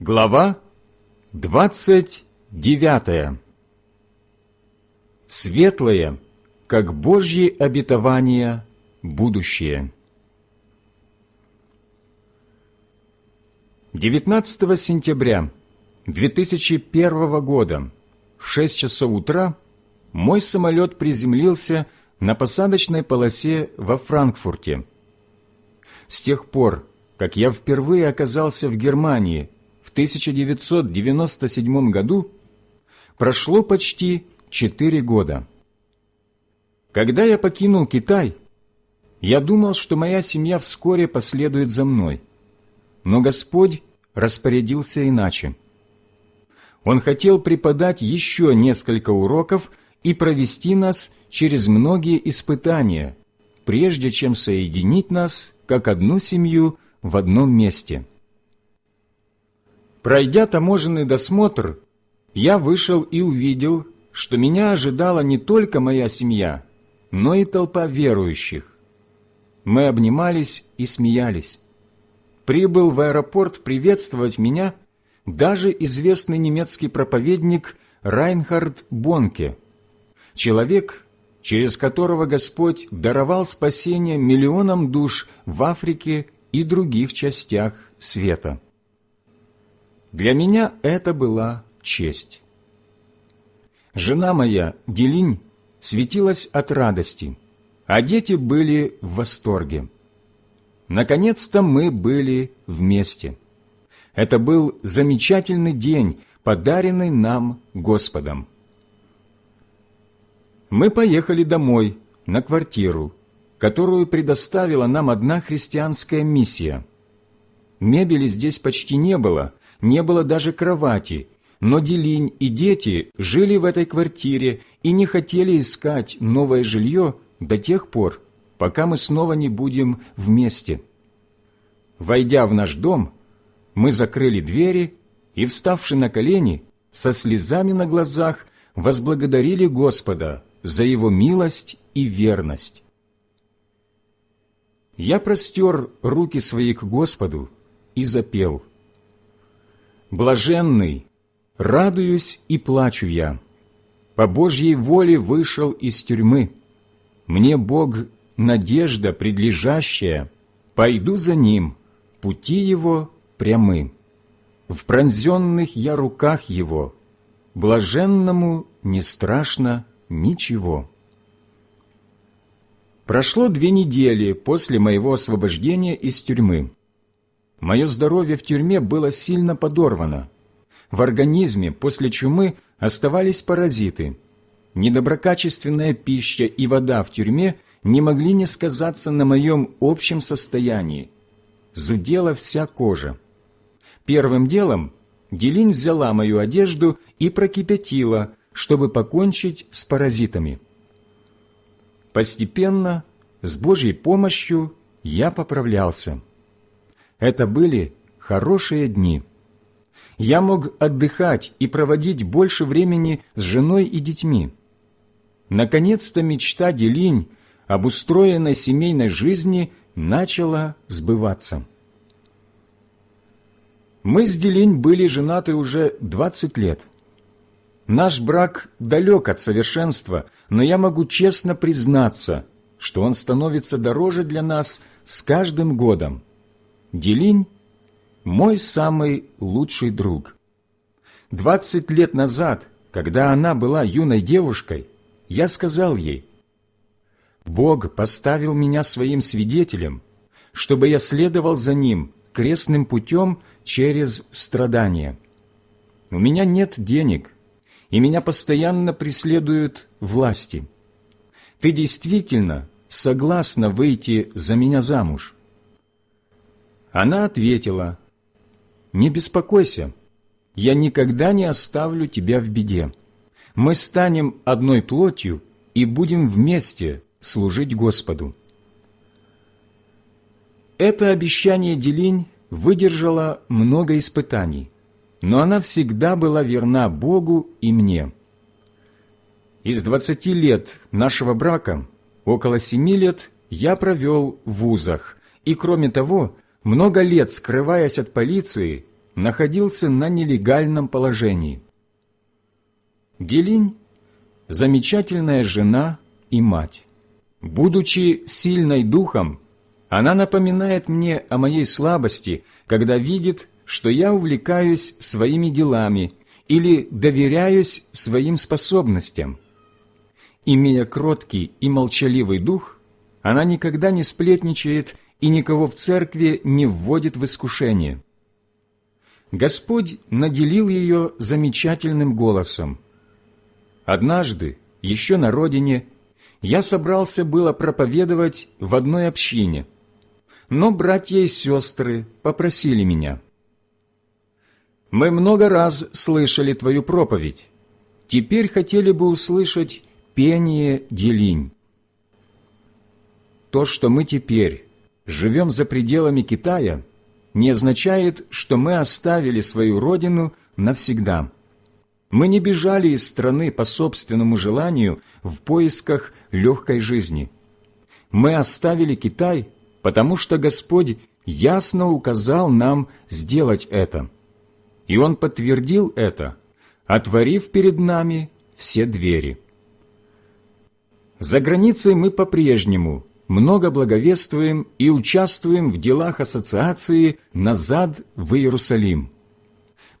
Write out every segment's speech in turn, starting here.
Глава двадцать девятая Светлое, как Божьи обетования, будущее. 19 сентября 2001 года в 6 часов утра мой самолет приземлился на посадочной полосе во Франкфурте. С тех пор, как я впервые оказался в Германии – 1997 году прошло почти четыре года. Когда я покинул Китай, я думал, что моя семья вскоре последует за мной. Но Господь распорядился иначе. Он хотел преподать еще несколько уроков и провести нас через многие испытания, прежде чем соединить нас, как одну семью, в одном месте – Пройдя таможенный досмотр, я вышел и увидел, что меня ожидала не только моя семья, но и толпа верующих. Мы обнимались и смеялись. Прибыл в аэропорт приветствовать меня даже известный немецкий проповедник Райнхард Бонке, человек, через которого Господь даровал спасение миллионам душ в Африке и других частях света. Для меня это была честь. Жена моя, Делинь, светилась от радости, а дети были в восторге. Наконец-то мы были вместе. Это был замечательный день, подаренный нам Господом. Мы поехали домой, на квартиру, которую предоставила нам одна христианская миссия. Мебели здесь почти не было, не было даже кровати, но Делинь и дети жили в этой квартире и не хотели искать новое жилье до тех пор, пока мы снова не будем вместе. Войдя в наш дом, мы закрыли двери и, вставши на колени, со слезами на глазах возблагодарили Господа за Его милость и верность. Я простер руки свои к Господу и запел – Блаженный, радуюсь и плачу я. По Божьей воле вышел из тюрьмы. Мне Бог надежда предлежащая, пойду за Ним, пути Его прямы. В пронзенных я руках Его, блаженному не страшно ничего. Прошло две недели после моего освобождения из тюрьмы. Мое здоровье в тюрьме было сильно подорвано. В организме после чумы оставались паразиты. Недоброкачественная пища и вода в тюрьме не могли не сказаться на моем общем состоянии. Зудела вся кожа. Первым делом Делинь взяла мою одежду и прокипятила, чтобы покончить с паразитами. Постепенно, с Божьей помощью, я поправлялся. Это были хорошие дни. Я мог отдыхать и проводить больше времени с женой и детьми. Наконец-то мечта Делинь об устроенной семейной жизни начала сбываться. Мы с Делинь были женаты уже 20 лет. Наш брак далек от совершенства, но я могу честно признаться, что он становится дороже для нас с каждым годом. Делинь – мой самый лучший друг. Двадцать лет назад, когда она была юной девушкой, я сказал ей, «Бог поставил меня своим свидетелем, чтобы я следовал за Ним крестным путем через страдания. У меня нет денег, и меня постоянно преследуют власти. Ты действительно согласна выйти за меня замуж?» Она ответила, «Не беспокойся, я никогда не оставлю тебя в беде. Мы станем одной плотью и будем вместе служить Господу». Это обещание Делинь выдержало много испытаний, но она всегда была верна Богу и мне. Из двадцати лет нашего брака около семи лет я провел в вузах, и, кроме того, много лет скрываясь от полиции, находился на нелегальном положении. Гелинь – замечательная жена и мать. Будучи сильной духом, она напоминает мне о моей слабости, когда видит, что я увлекаюсь своими делами или доверяюсь своим способностям. Имея кроткий и молчаливый дух, она никогда не сплетничает и никого в церкви не вводит в искушение. Господь наделил ее замечательным голосом. Однажды, еще на родине, я собрался было проповедовать в одной общине, но братья и сестры попросили меня. «Мы много раз слышали твою проповедь. Теперь хотели бы услышать пение Делинь». То, что мы теперь живем за пределами Китая, не означает, что мы оставили свою родину навсегда. Мы не бежали из страны по собственному желанию в поисках легкой жизни. Мы оставили Китай, потому что Господь ясно указал нам сделать это. И Он подтвердил это, отворив перед нами все двери. За границей мы по-прежнему много благовествуем и участвуем в делах ассоциации «Назад в Иерусалим».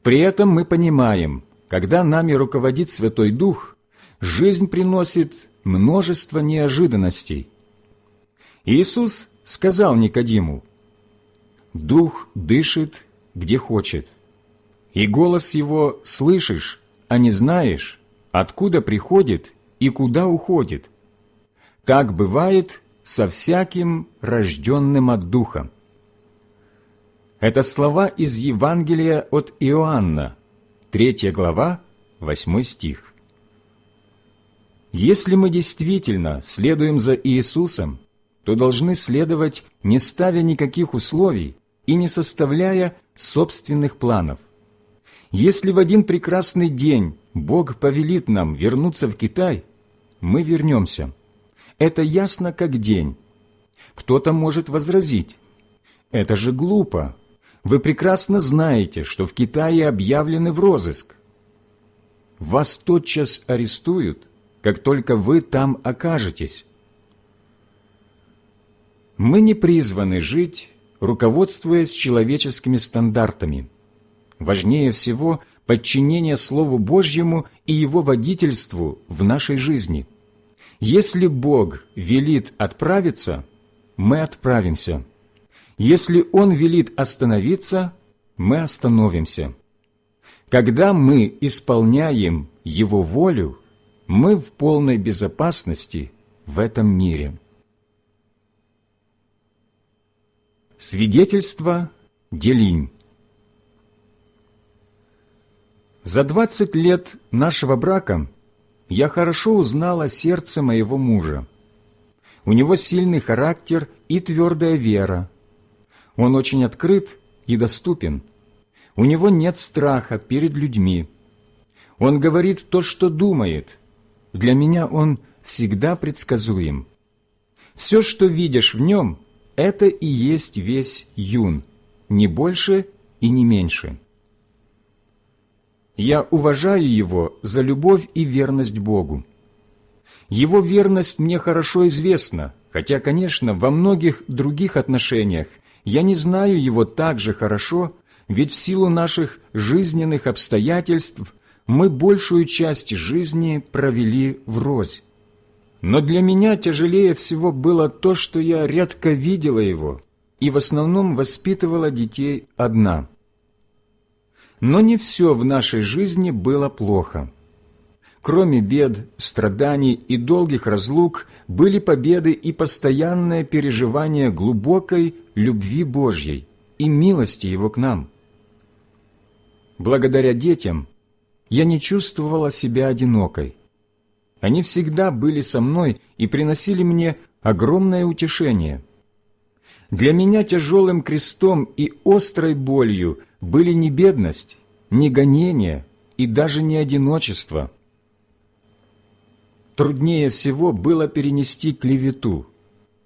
При этом мы понимаем, когда нами руководит Святой Дух, жизнь приносит множество неожиданностей. Иисус сказал Никодиму, «Дух дышит, где хочет, и голос его слышишь, а не знаешь, откуда приходит и куда уходит. Так бывает со всяким рожденным от Духа». Это слова из Евангелия от Иоанна, 3 глава, 8 стих. Если мы действительно следуем за Иисусом, то должны следовать, не ставя никаких условий и не составляя собственных планов. Если в один прекрасный день Бог повелит нам вернуться в Китай, мы вернемся. Это ясно как день. Кто-то может возразить. Это же глупо, вы прекрасно знаете, что в Китае объявлены в розыск. Вас тотчас арестуют, как только вы там окажетесь. Мы не призваны жить, руководствуясь человеческими стандартами. Важнее всего подчинение Слову Божьему и Его водительству в нашей жизни. Если Бог велит отправиться, мы отправимся – если Он велит остановиться, мы остановимся. Когда мы исполняем Его волю, мы в полной безопасности в этом мире. Свидетельство Делинь За двадцать лет нашего брака я хорошо узнала сердце моего мужа. У него сильный характер и твердая вера, он очень открыт и доступен. У него нет страха перед людьми. Он говорит то, что думает. Для меня он всегда предсказуем. Все, что видишь в нем, это и есть весь юн, не больше и не меньше. Я уважаю его за любовь и верность Богу. Его верность мне хорошо известна, хотя, конечно, во многих других отношениях я не знаю его так же хорошо, ведь в силу наших жизненных обстоятельств мы большую часть жизни провели врозь. Но для меня тяжелее всего было то, что я редко видела его и в основном воспитывала детей одна. Но не все в нашей жизни было плохо. Кроме бед, страданий и долгих разлук, были победы и постоянное переживание глубокой любви Божьей и милости Его к нам. Благодаря детям я не чувствовала себя одинокой. Они всегда были со мной и приносили мне огромное утешение. Для меня тяжелым крестом и острой болью были не бедность, не гонение и даже не одиночество – труднее всего было перенести клевету.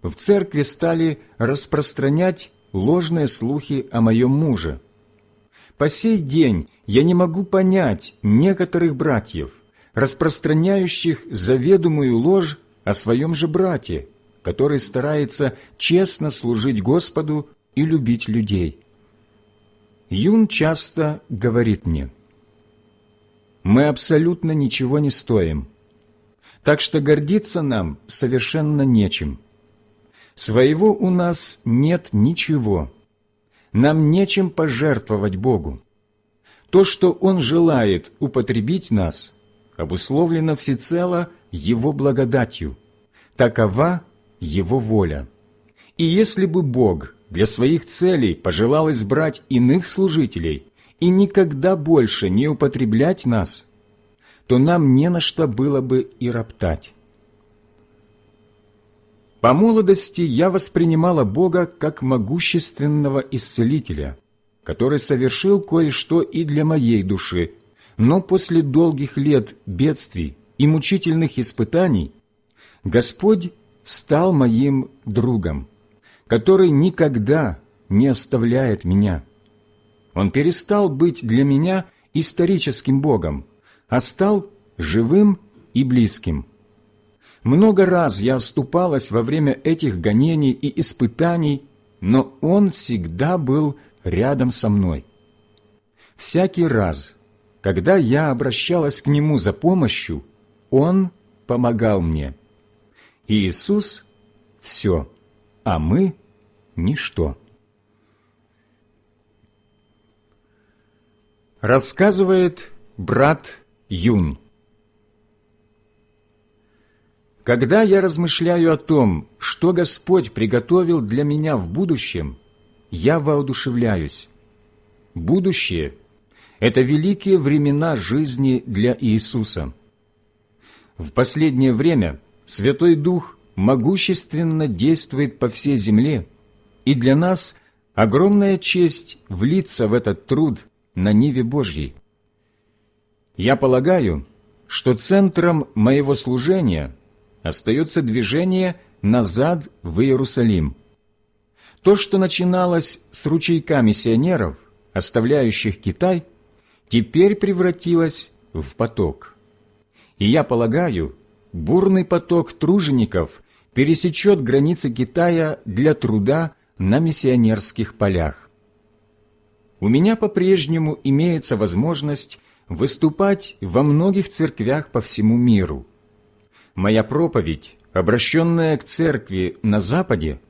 В церкви стали распространять ложные слухи о моем муже. По сей день я не могу понять некоторых братьев, распространяющих заведомую ложь о своем же брате, который старается честно служить Господу и любить людей. Юн часто говорит мне, «Мы абсолютно ничего не стоим, так что гордиться нам совершенно нечем. Своего у нас нет ничего, нам нечем пожертвовать Богу. То, что Он желает употребить нас, обусловлено всецело Его благодатью. Такова Его воля. И если бы Бог для своих целей пожелал избрать иных служителей и никогда больше не употреблять нас, то нам не на что было бы и роптать. По молодости я воспринимала Бога как могущественного исцелителя, который совершил кое-что и для моей души, но после долгих лет бедствий и мучительных испытаний Господь стал моим другом, который никогда не оставляет меня. Он перестал быть для меня историческим Богом, а стал живым и близким – много раз я оступалась во время этих гонений и испытаний, но Он всегда был рядом со мной. Всякий раз, когда я обращалась к Нему за помощью, Он помогал мне. Иисус – все, а мы – ничто. Рассказывает брат Юн. Когда я размышляю о том, что Господь приготовил для меня в будущем, я воодушевляюсь. Будущее – это великие времена жизни для Иисуса. В последнее время Святой Дух могущественно действует по всей земле, и для нас огромная честь влиться в этот труд на Ниве Божьей. Я полагаю, что центром моего служения – остается движение назад в Иерусалим. То, что начиналось с ручейка миссионеров, оставляющих Китай, теперь превратилось в поток. И я полагаю, бурный поток тружеников пересечет границы Китая для труда на миссионерских полях. У меня по-прежнему имеется возможность выступать во многих церквях по всему миру – моя проповедь, обращенная к церкви на Западе,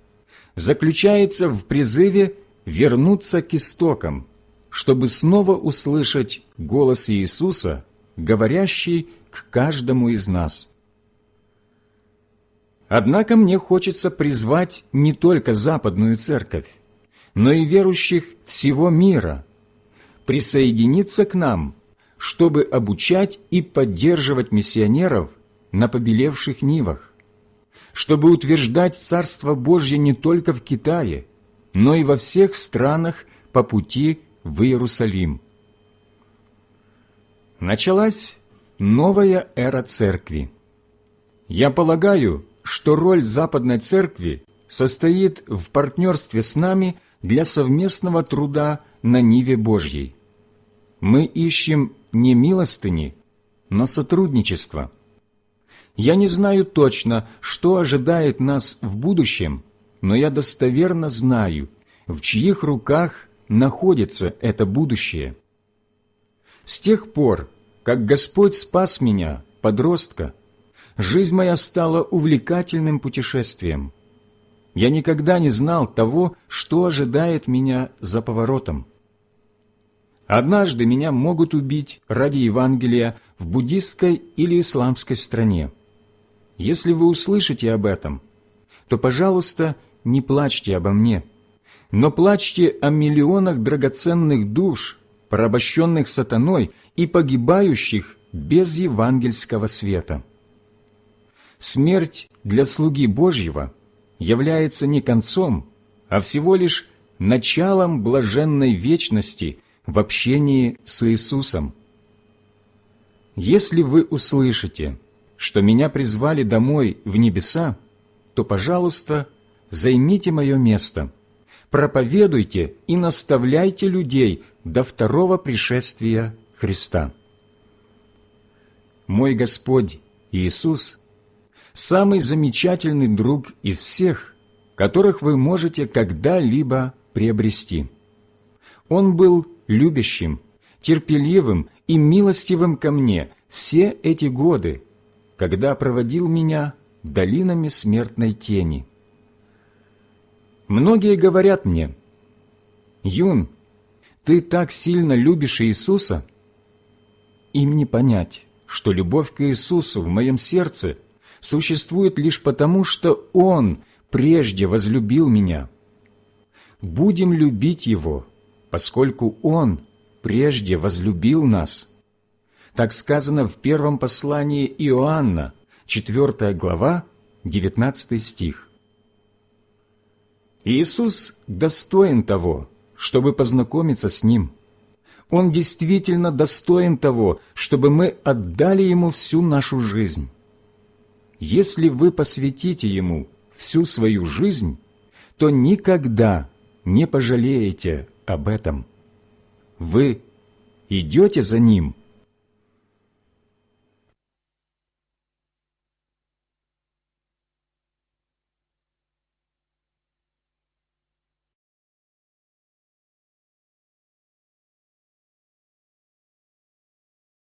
заключается в призыве вернуться к истокам, чтобы снова услышать голос Иисуса, говорящий к каждому из нас. Однако мне хочется призвать не только Западную Церковь, но и верующих всего мира присоединиться к нам, чтобы обучать и поддерживать миссионеров – на побелевших нивах, чтобы утверждать Царство Божье не только в Китае, но и во всех странах по пути в Иерусалим. Началась новая эра Церкви. Я полагаю, что роль Западной Церкви состоит в партнерстве с нами для совместного труда на Ниве Божьей. Мы ищем не милостыни, но сотрудничество – я не знаю точно, что ожидает нас в будущем, но я достоверно знаю, в чьих руках находится это будущее. С тех пор, как Господь спас меня, подростка, жизнь моя стала увлекательным путешествием. Я никогда не знал того, что ожидает меня за поворотом. Однажды меня могут убить ради Евангелия в буддистской или исламской стране. Если вы услышите об этом, то, пожалуйста, не плачьте обо мне, но плачьте о миллионах драгоценных душ, порабощенных сатаной и погибающих без евангельского света. Смерть для слуги Божьего является не концом, а всего лишь началом блаженной вечности в общении с Иисусом. Если вы услышите – что меня призвали домой в небеса, то, пожалуйста, займите мое место, проповедуйте и наставляйте людей до второго пришествия Христа. Мой Господь Иисус – самый замечательный друг из всех, которых вы можете когда-либо приобрести. Он был любящим, терпеливым и милостивым ко мне все эти годы, когда проводил меня долинами смертной тени. Многие говорят мне, «Юн, ты так сильно любишь Иисуса?» Им не понять, что любовь к Иисусу в моем сердце существует лишь потому, что Он прежде возлюбил меня. Будем любить Его, поскольку Он прежде возлюбил нас. Так сказано в первом послании Иоанна, 4 глава, 19 стих. Иисус достоин того, чтобы познакомиться с Ним. Он действительно достоин того, чтобы мы отдали Ему всю нашу жизнь. Если вы посвятите Ему всю свою жизнь, то никогда не пожалеете об этом. Вы идете за Ним –